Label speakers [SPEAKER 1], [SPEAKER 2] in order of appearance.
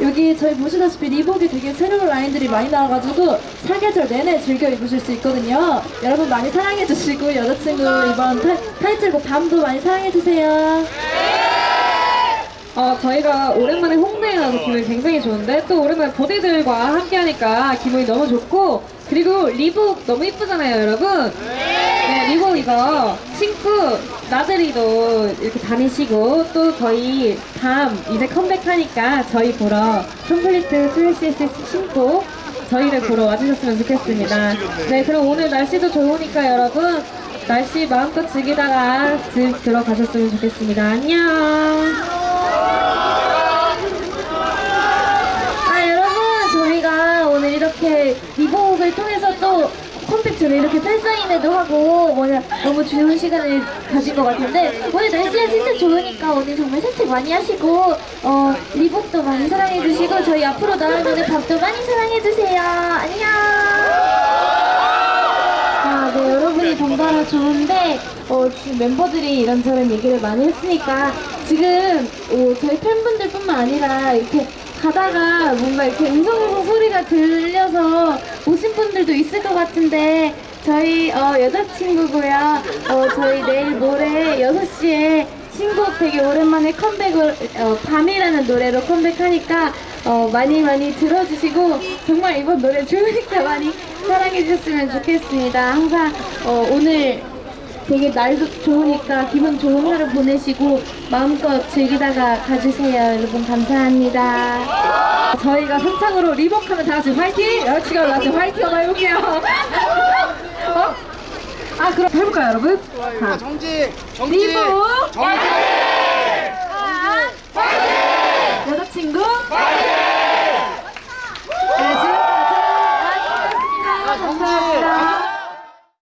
[SPEAKER 1] 여기 저희 보시다시피 리복이 되게 새로운 라인들이 많이 나와가지고 사계절 내내 즐겨 입으실 수 있거든요. 여러분 많이 사랑해주시고 여자친구 이번 타, 타이틀곡 밤도 많이 사랑해주세요.
[SPEAKER 2] 어, 저희가 오랜만에 홍대에 나와서 기분이 굉장히 좋은데 또 오랜만에 버디들과 함께 하니까 기분이 너무 좋고 그리고 리복 너무 이쁘잖아요 여러분 네 리복 이거. 신고 나들이도 이렇게 다니시고 또 저희 밤 이제 컴백하니까 저희 보러 컴플리트 트레시스 신고 저희를 보러 와주셨으면 좋겠습니다. 네 그럼 오늘 날씨도 좋으니까 여러분 날씨 마음껏 즐기다가 집 들어가셨으면 좋겠습니다. 안녕!
[SPEAKER 1] 아 여러분 저희가 오늘 이렇게 리복을 통해서 또 컴팩트로 이렇게 팬사인회도 하고 뭐냐 너무 좋은 시간을 가진 것 같은데 오늘 날씨가 진짜 좋으니까 오늘 정말 산책 많이 하시고 어 리복도 많이 사랑해주시고 저희 앞으로 나오는 밥도 많이 사랑해주세요. 안녕! 아, 네, 여러분이 번갈아 좋은데, 어, 지금 멤버들이 이런저런 얘기를 많이 했으니까, 지금, 어, 저희 팬분들 뿐만 아니라, 이렇게 가다가 뭔가 이렇게 음성음성 소리가 들려서 오신 분들도 있을 것 같은데, 저희, 어, 여자친구고요. 어, 저희 내일 모레 6시에 신곡 되게 오랜만에 컴백을, 어, 밤이라는 노래로 컴백하니까, 어, 많이 많이 들어주시고, 정말 이번 노래 좋으니까 많이 사랑해 주셨으면 좋겠습니다. 항상, 어, 오늘 되게 날도 좋으니까 기분 좋은 하루 보내시고, 마음껏 즐기다가 가주세요. 여러분, 감사합니다.
[SPEAKER 2] 저희가 선창으로 리복하면 다 같이 화이팅! 여자친구 올라서 화이팅 한번 해볼게요. 어? 아 그럼 해볼까요 여러분? 자,
[SPEAKER 3] 정지! 정지!
[SPEAKER 2] 리복!
[SPEAKER 3] 정지!
[SPEAKER 1] 여자친구,
[SPEAKER 2] 네, 지금까지
[SPEAKER 3] 정지!
[SPEAKER 1] 감사합니다.